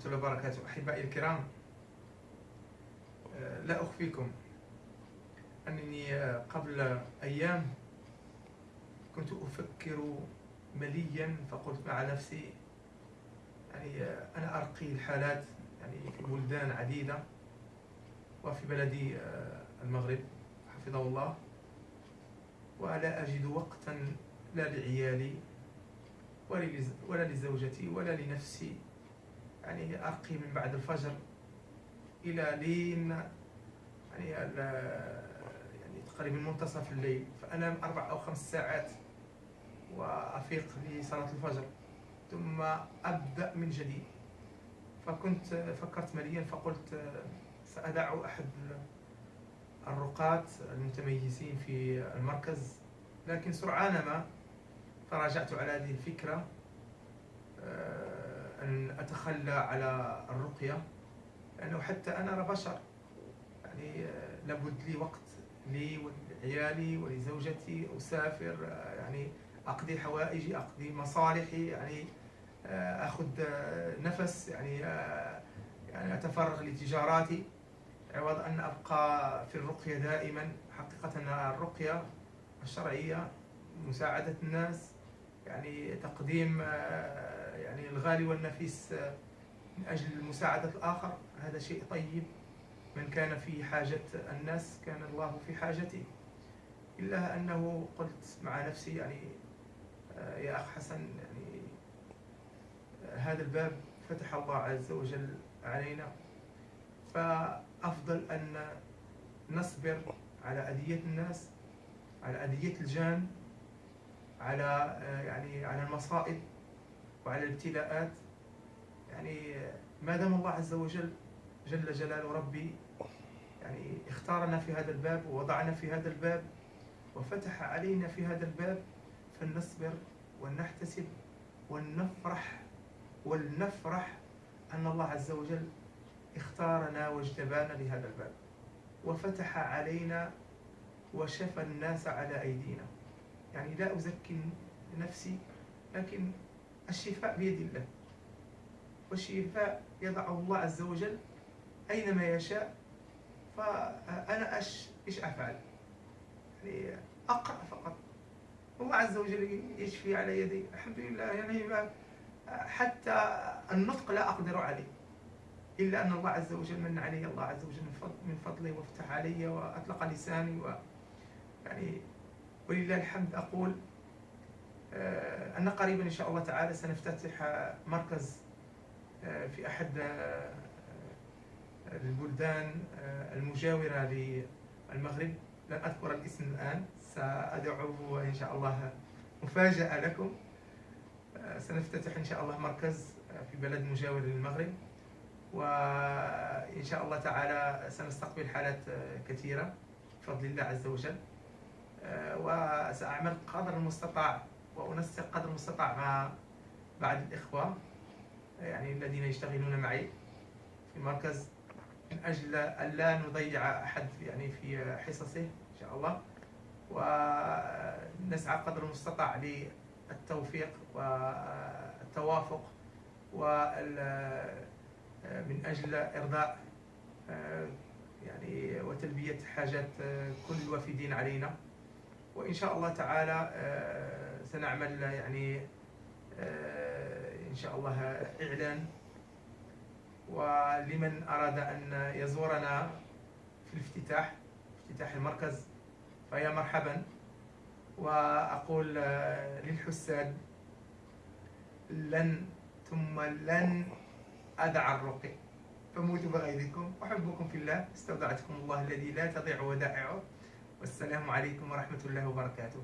ورحمة الله وبركاته. أحبائي الكرام آه، لا أخفيكم أنني آه، قبل أيام كنت أفكر مليا فقلت مع نفسي يعني آه، أنا أرقي الحالات يعني في بلدان عديدة وفي بلدي المغرب حفظه الله ولا أجد وقتا لا لعيالي ولا لزوجتي ولا لنفسي. يعني أرقي من بعد الفجر إلى لين يعني يعني تقريبا منتصف الليل. فأنام أربع أو خمس ساعات وأفيق لصلاة الفجر. ثم أبدأ من جديد. فكنت فكرت مليا فقلت سأدع أحد الرقاة المتميزين في المركز. لكن سرعان ما تراجعت على هذه الفكرة. آه، أن أتخلى على الرقية لأنه حتى أنا بشر. يعني آه، لابد لي وقت لي ولعيالي ولزوجتي أسافر آه، يعني أقضي حوائجي أقضي مصالحي يعني أخذ نفس يعني يعني أتفرغ لتجاراتي. عوض أن أبقى في الرقية دائما. حقيقة الرقية الشرعية مساعدة الناس. يعني تقديم آه، يعني الغالي والنفيس آه، من أجل مساعدة الآخر. هذا شيء طيب. من كان في حاجة الناس كان الله في حاجته. إلا أنه قلت مع نفسي يعني آه، يا أخ حسن يعني هذا الباب فتح الله عز وجل علينا. فأفضل أن نصبر على أذية الناس على أذية الجان على يعني على المصائب وعلى الابتلاءات. يعني ما دام الله عز وجل جل جلال ربي يعني اختارنا في هذا الباب ووضعنا في هذا الباب وفتح علينا في هذا الباب فلنصبر ولنحتسب ولنفرح ولنفرح أن الله عز وجل اختارنا واجتبانا لهذا الباب. وفتح علينا وشفى الناس على أيدينا. يعني لا أزكي نفسي لكن الشفاء بيد الله. والشفاء يضعه الله عز وجل أينما يشاء فأنا أش إيش أفعل؟ يعني أقرأ فقط. الله عز وجل يشفي على يدي. الحمد لله يعني حتى النطق لا أقدر عليه. إلا أن الله عز وجل من علي الله عز وجل من فضله وافتح علي وأطلق لساني و يعني ولله الحمد أقول آه، أن قريبا إن شاء الله تعالى سنفتتح مركز آه، في أحد آه، البلدان المجاورة للمغرب. لن أذكر الاسم الآن سأدعوه إن شاء الله مفاجأة لكم. سنفتتح إن شاء الله مركز في بلد مجاور للمغرب. وإن شاء الله تعالى سنستقبل حالات كثيرة بفضل الله عز وجل. وسأعمل قدر المستطاع وأنسق قدر المستطاع مع بعض الإخوة يعني الذين يشتغلون معي في المركز من أجل أن لا نضيع أحد يعني في حصصه إن شاء الله ونسعى قدر المستطاع للتوفيق والتوافق من أجل إرضاء آه، يعني وتلبية حاجات كل الوافدين علينا. وإن شاء الله تعالى آه، سنعمل يعني آه، إن شاء الله إعلان. ولمن أراد أن يزورنا في الافتتاح افتتاح المركز فيا مرحبا. وأقول آه، للحساد لن ثم لن أدع الرقي. فموتوا بغيظكم أحبكم في الله استودعتكم الله الذي لا تضيع ودائعه. والسلام عليكم ورحمة الله وبركاته.